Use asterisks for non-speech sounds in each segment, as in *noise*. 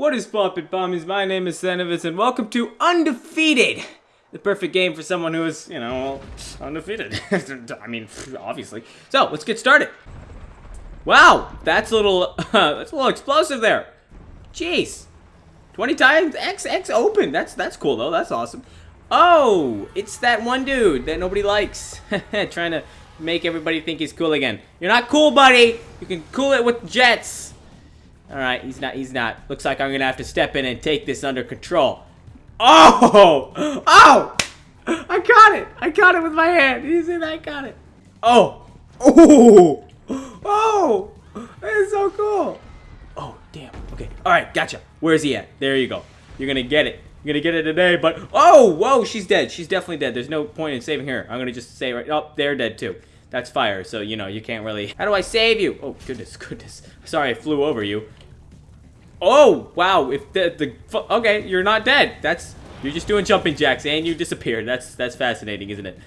What is poppin' pommies? My name is Senovitz and welcome to Undefeated! The perfect game for someone who is, you know, undefeated. *laughs* I mean, obviously. So, let's get started. Wow, that's a little, uh, *laughs* that's a little explosive there. Jeez. 20 times X, X open. That's, that's cool though, that's awesome. Oh, it's that one dude that nobody likes. *laughs* Trying to make everybody think he's cool again. You're not cool, buddy. You can cool it with jets. All right, he's not, he's not. Looks like I'm gonna have to step in and take this under control. Oh! *laughs* Oh! I got it! I got it with my hand. You see that? I got it. Oh! *laughs* Oh! Oh! That is so cool. Oh, damn. Okay. All right, gotcha. Where's he at? There you go. You're gonna get it. You're gonna get it today, but... Oh! Whoa, she's dead. She's definitely dead. There's no point in saving her. I'm gonna just say right... Oh, they're dead too. That's fire, so, you know, you can't really... How do I save you? Oh, goodness, *laughs* goodness. Sorry I flew over you. Oh, wow. If the... the okay, you're not dead. That's... You're just doing jumping jacks and you disappeared. That's that's fascinating, isn't it?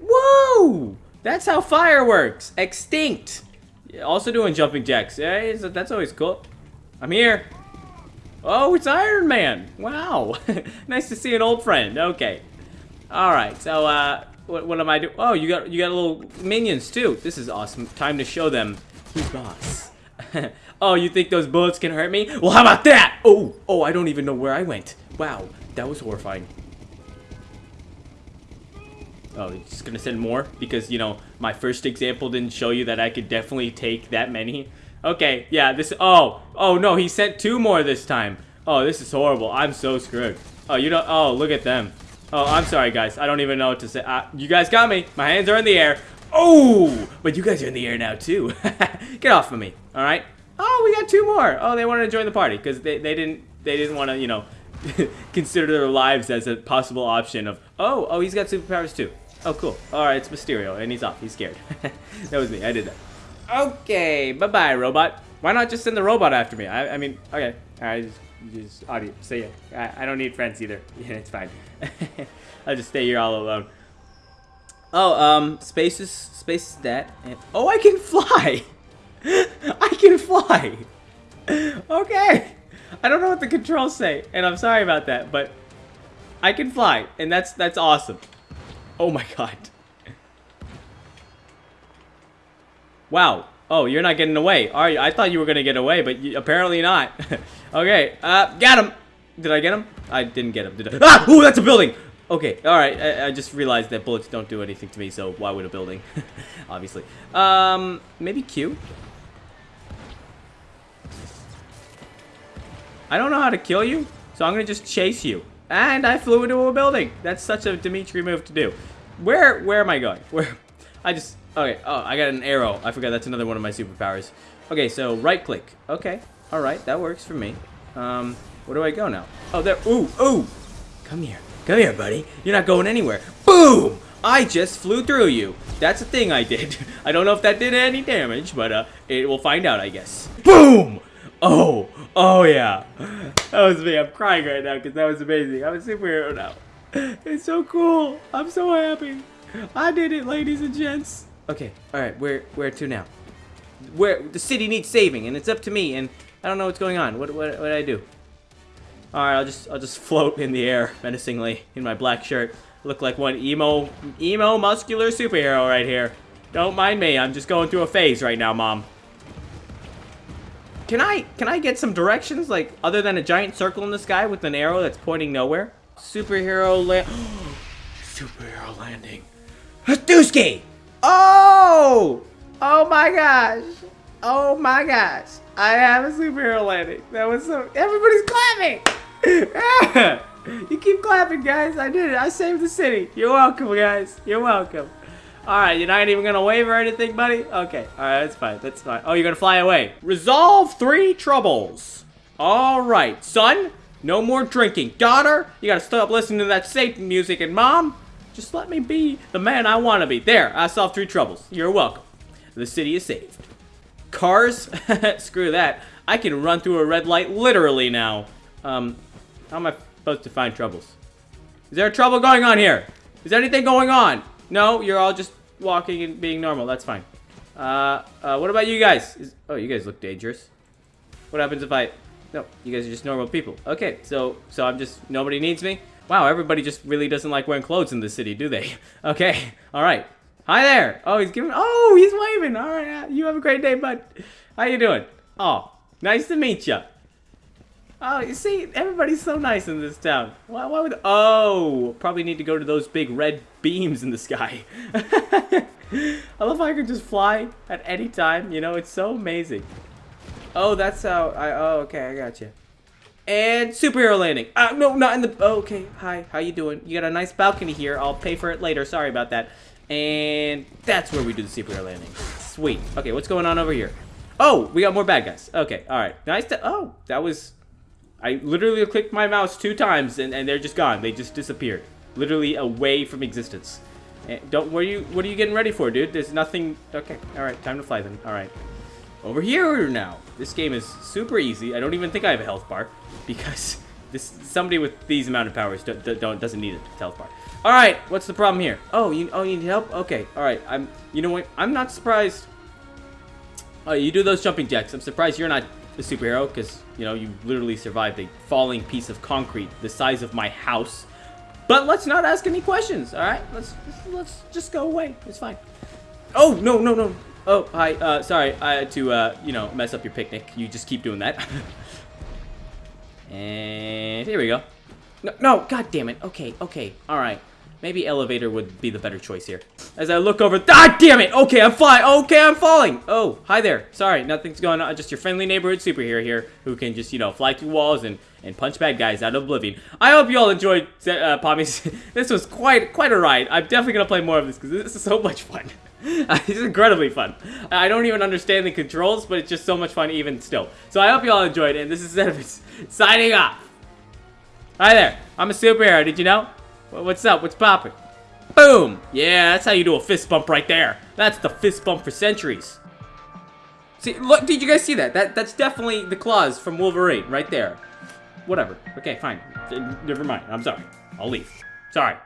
Whoa! That's how fire works. Extinct. Also doing jumping jacks. Yeah, that's always cool. I'm here. Oh, it's Iron Man. Wow. *laughs* nice to see an old friend. Okay. All right. So, uh, what, what am I doing? Oh, you got you got little minions too. This is awesome. Time to show them who's boss. *laughs* oh, you think those bullets can hurt me? Well, how about that? Oh, oh, I don't even know where I went. Wow. That was horrifying. Oh, he's just gonna send more? Because, you know, my first example didn't show you that I could definitely take that many. Okay, yeah, this- Oh! Oh, no, he sent two more this time. Oh, this is horrible. I'm so screwed. Oh, you don't- Oh, look at them. Oh, I'm sorry, guys. I don't even know what to say. Uh, you guys got me. My hands are in the air. Oh! But you guys are in the air now, too. *laughs* Get off of me, alright? Oh, we got two more. Oh, they wanted to join the party because they, they didn't they didn't want to, you know, *laughs* consider their lives as a possible option of, oh, oh, he's got superpowers too. Oh, cool. All right, it's Mysterio, and he's off. He's scared. *laughs* that was me. I did that. Okay, bye-bye, robot. Why not just send the robot after me? I, I mean, okay. Right, just, just audio. So yeah, I, I don't need friends either. Yeah, *laughs* it's fine. *laughs* I'll just stay here all alone. Oh, um, space is space is that. And, oh, I can fly. *laughs* I can fly. Okay. I don't know what the controls say, and I'm sorry about that, but I can fly, and that's that's awesome. Oh my god. Wow. Oh, you're not getting away, are you? I thought you were gonna get away, but you, apparently not. Okay, uh, got him. Did I get him? I didn't get him, did I? Ah! Ooh, that's a building! Okay, alright, I, I, just realized that bullets don't do anything to me, so why would a building? *laughs* Obviously. Um, maybe Q? I don't know how to kill you, so I'm gonna just chase you. And I flew into a building. That's such a Dimitri move to do. Where where am I going? Where *laughs* I just okay, oh I got an arrow. I forgot that's another one of my superpowers. Okay, so right click. Okay. Alright, that works for me. Um, where do I go now? Oh there ooh, ooh! Come here. Come here, buddy. You're not going anywhere. Boom! I just flew through you. That's a thing I did. *laughs* I don't know if that did any damage, but uh, it will find out, I guess. Boom! Oh, oh yeah. That was me. I'm crying right now because that was amazing. I'm a superhero now. It's so cool. I'm so happy. I did it, ladies and gents. Okay, all right. Where, where to now? Where the city needs saving, and it's up to me. And I don't know what's going on. What, what, what do I do? All right, I'll just, I'll just float in the air menacingly in my black shirt. Look like one emo, emo muscular superhero right here. Don't mind me. I'm just going through a phase right now, mom. Can I can I get some directions like other than a giant circle in the sky with an arrow that's pointing nowhere? Superhero land. *gasps* Superhero landing. Hadouski! Oh! Oh my gosh! Oh my gosh! I have a superhero landing. That was so. Everybody's clapping. *laughs* you keep clapping, guys. I did it. I saved the city. You're welcome, guys. You're welcome. Alright, you're not even gonna wave or anything, buddy? Okay, alright, that's fine, that's fine. Oh, you're gonna fly away. Resolve three troubles. Alright, son, no more drinking. Daughter, you gotta stop listening to that Satan music. And mom, just let me be the man I wanna be. There, I solved three troubles. You're welcome. The city is saved. Cars? *laughs* Screw that. I can run through a red light literally now. Um, how am I supposed to find troubles? Is there a trouble going on here? Is anything going on? No, you're all just walking and being normal. That's fine. Uh, uh, what about you guys? Is, oh, you guys look dangerous. What happens if I... No, you guys are just normal people. Okay, so so I'm just nobody needs me. Wow, everybody just really doesn't like wearing clothes in the city, do they? *laughs* Okay, all right. Hi there. Oh, he's giving. Oh, he's waving. All right, you have a great day, bud. How you doing? Oh, nice to meet you. Oh, you see, everybody's so nice in this town. Why, why would... Oh, probably need to go to those big red beams in the sky. *laughs* I love how I can just fly at any time. You know, it's so amazing. Oh, that's how I... Oh, okay, I got you. And superhero landing. Uh, no, not in the... Oh, okay, hi, how you doing? You got a nice balcony here. I'll pay for it later. Sorry about that. And that's where we do the superhero landing. Sweet. Okay, what's going on over here? Oh, we got more bad guys. Okay, all right. Nice to... Oh, that was I literally clicked my mouse two times and, and they're just gone. They just disappeared. Literally away from existence. Eh, don't, what are you, what are you getting ready for, dude? There's nothing, okay, all right, time to fly then, all right. Over here now. This game is super easy. I don't even think I have a health bar because *laughs* this somebody with these amount of powers don't, don't doesn't need a health bar. All right, what's the problem here? Oh, you oh you need help? Okay, all right. I'm you know what? I'm not surprised. Oh, you do those jumping jacks. I'm surprised you're not a superhero because, you know, you literally survived a falling piece of concrete the size of my house. But let's not ask any questions, all right? Let's let's just go away. It's fine. Oh, no, no, no. Oh, hi. Uh, sorry, I had to, uh, you know, mess up your picnic. You just keep doing that. *laughs* and here we go. No, no, god damn it. Okay, okay, all right. Maybe elevator would be the better choice here. As I look over, ah, damn it! Okay, I'm flying. Okay, I'm falling. Oh, hi there. Sorry, nothing's going on. Just your friendly neighborhood superhero here who can just, you know, fly through walls and and punch bad guys out of oblivion. I hope you all enjoyed uh, *laughs* this was quite quite a ride. I'm definitely gonna play more of this because this is so much fun. *laughs* it's incredibly fun. I don't even understand the controls, but it's just so much fun even still. So I hope you all enjoyed. And this is signing off. Hi there. I'm a superhero. Did you know? What's up? What's popping? Boom! Yeah, that's how you do a fist bump right there. That's the fist bump for centuries. See, look, did you guys see that? That That's definitely the claws from Wolverine right there. Whatever. Okay, fine. Never mind. I'm sorry. I'll leave. Sorry.